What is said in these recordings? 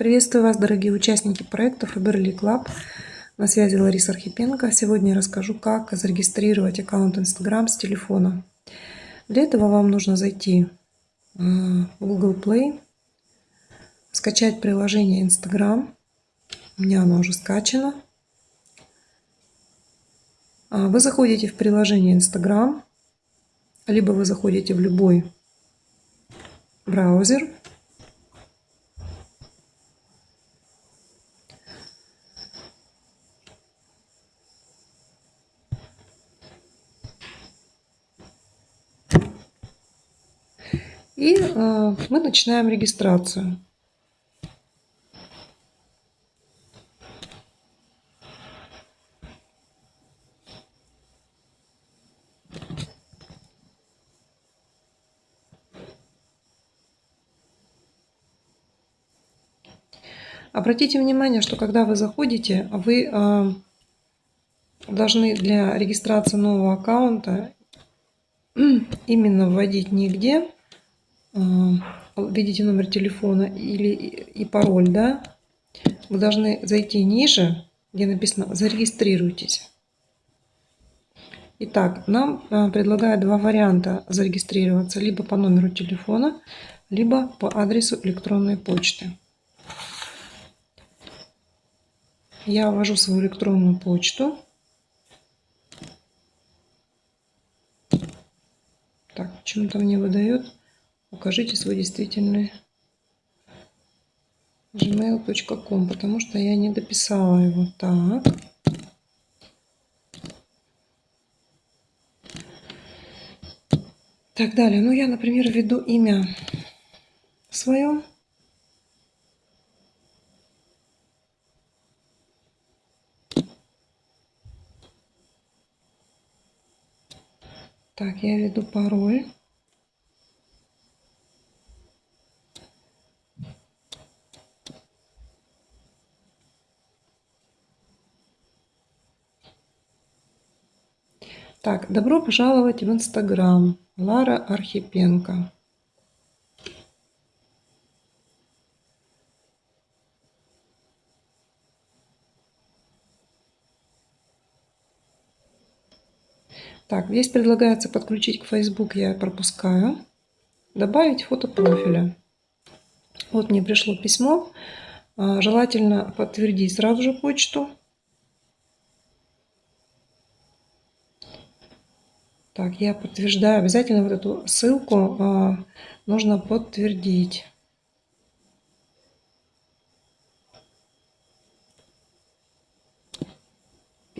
Приветствую вас, дорогие участники проекта Faberly Club. На связи Лариса Архипенко. Сегодня я расскажу, как зарегистрировать аккаунт Instagram с телефона. Для этого вам нужно зайти в Google Play, скачать приложение Instagram. У меня оно уже скачано. А, вы заходите в приложение Instagram, либо вы заходите в любой браузер. И э, мы начинаем регистрацию. Обратите внимание, что когда вы заходите, вы э, должны для регистрации нового аккаунта именно вводить нигде, введите номер телефона или и пароль, да, вы должны зайти ниже, где написано «Зарегистрируйтесь». Итак, нам э, предлагают два варианта зарегистрироваться, либо по номеру телефона, либо по адресу электронной почты. Я ввожу свою электронную почту. Так, почему-то мне выдает. Укажите свой действительный gmail.com, потому что я не дописала его. Так. Так, далее. Ну, я, например, введу имя свое. Так, я введу пароль. Так, добро пожаловать в Инстаграм. Лара Архипенко. Так, здесь предлагается подключить к Facebook, я пропускаю. Добавить фото профиля. Вот мне пришло письмо. А, желательно подтвердить сразу же почту. Так, я подтверждаю. Обязательно вот эту ссылку а, нужно подтвердить.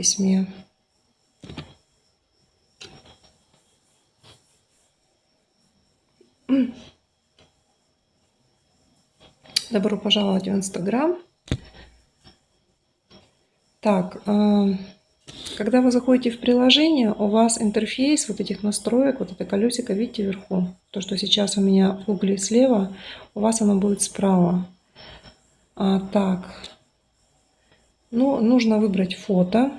письме. Добро пожаловать в Инстаграм. Так, а, когда вы заходите в приложение, у вас интерфейс вот этих настроек, вот это колесико, видите, вверху. То, что сейчас у меня в угле слева, у вас оно будет справа. А, так, ну, нужно выбрать фото.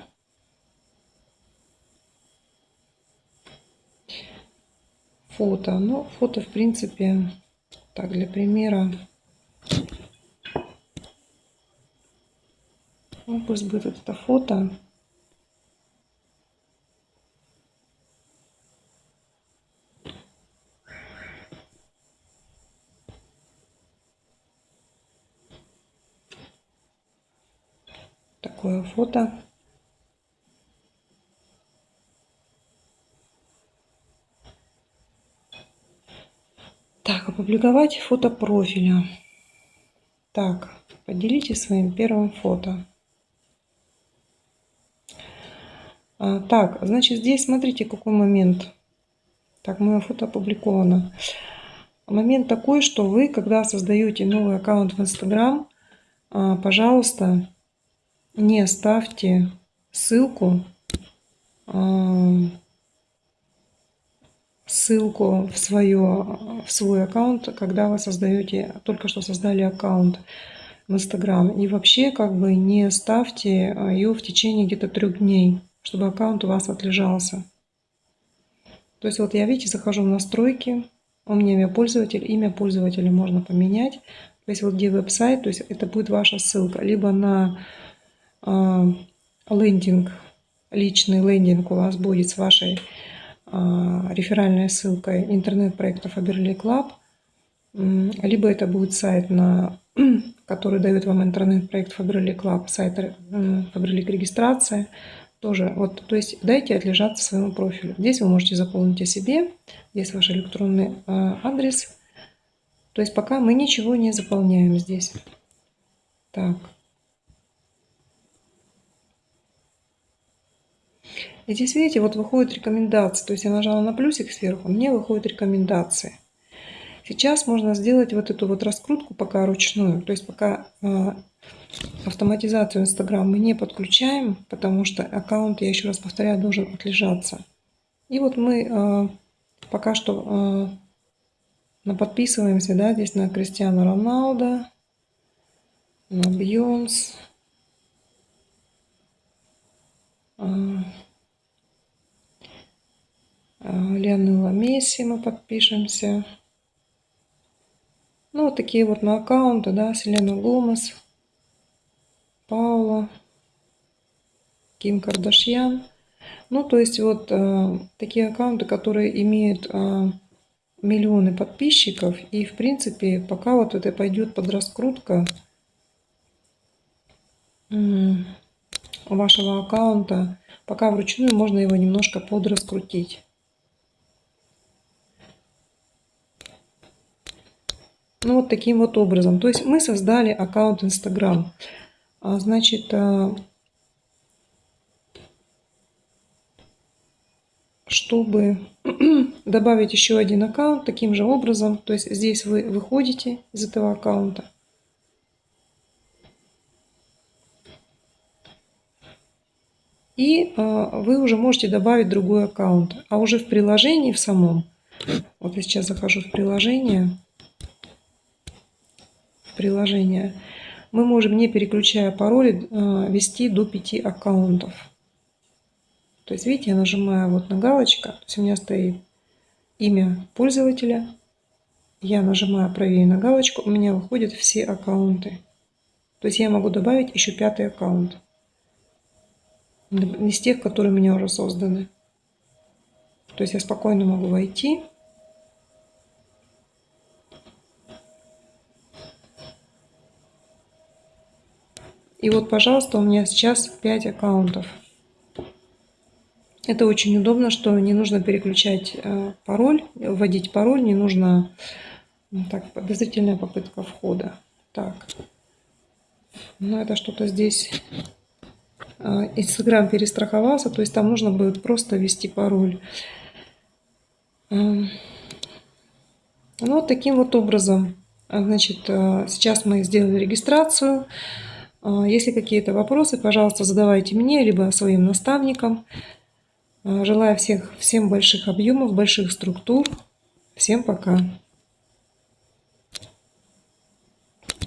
Фото. Ну, фото, в принципе, так, для примера. Ну, пусть будет это фото. Такое фото. Так, опубликовать фото профиля. Так, поделитесь своим первым фото. А, так, значит, здесь смотрите, какой момент. Так, мое фото опубликовано. Момент такой, что вы, когда создаете новый аккаунт в Instagram, а, пожалуйста, не ставьте ссылку, а, ссылку в, свое, в свой аккаунт, когда вы создаете, только что создали аккаунт в Instagram. И вообще как бы не ставьте ее в течение где-то трех дней чтобы аккаунт у вас отлежался. То есть вот я, видите, захожу в настройки, у меня имя пользователя, имя пользователя можно поменять. То есть вот где веб-сайт, то есть это будет ваша ссылка. Либо на лендинг, личный лендинг у вас будет с вашей э, реферальной ссылкой интернет-проекта Faberly Club. Либо это будет сайт, на, который дает вам интернет-проект Faberly Club, сайт Faberly регистрация. Тоже, вот, то есть дайте отлежаться своему профилю. Здесь вы можете заполнить о себе, здесь ваш электронный э, адрес, то есть пока мы ничего не заполняем здесь. Так. И здесь, видите, вот выходит рекомендация. То есть я нажала на плюсик сверху, мне выходят рекомендации. Сейчас можно сделать вот эту вот раскрутку пока ручную. То есть пока э, автоматизацию Instagram мы не подключаем, потому что аккаунт, я еще раз повторяю, должен отлежаться. И вот мы э, пока что но подписываемся, да, здесь на Кристиану Роналдо, на Бьонс. А, Леонела Месси мы подпишемся. Ну, вот такие вот на аккаунты, да, Селена Гомес, Паула, Ким Кардашьян. Ну, то есть вот э, такие аккаунты, которые имеют э, миллионы подписчиков. И, в принципе, пока вот это пойдет под раскрутка вашего аккаунта, пока вручную можно его немножко подраскрутить. Ну, вот таким вот образом. То есть мы создали аккаунт Instagram. А, значит, а, чтобы добавить еще один аккаунт таким же образом. То есть здесь вы выходите из этого аккаунта. И э, вы уже можете добавить другой аккаунт. А уже в приложении в самом, вот я сейчас захожу в приложение, в приложение, мы можем, не переключая пароли, э, вести до 5 аккаунтов. То есть, видите, я нажимаю вот на галочку, то есть у меня стоит имя пользователя. Я нажимаю правее на галочку, у меня выходят все аккаунты. То есть я могу добавить еще пятый аккаунт. Из тех, которые у меня уже созданы. То есть я спокойно могу войти. И вот, пожалуйста, у меня сейчас 5 аккаунтов. Это очень удобно, что не нужно переключать э, пароль, вводить пароль, не нужно так, подозрительная попытка входа. Так, ну это что-то здесь э, Инстаграм перестраховался, то есть там нужно будет просто ввести пароль. Эм, ну, вот таким вот образом. Значит, э, сейчас мы сделали регистрацию. Если какие-то вопросы, пожалуйста, задавайте мне, либо своим наставникам. Желаю всех, всем больших объемов, больших структур. Всем пока.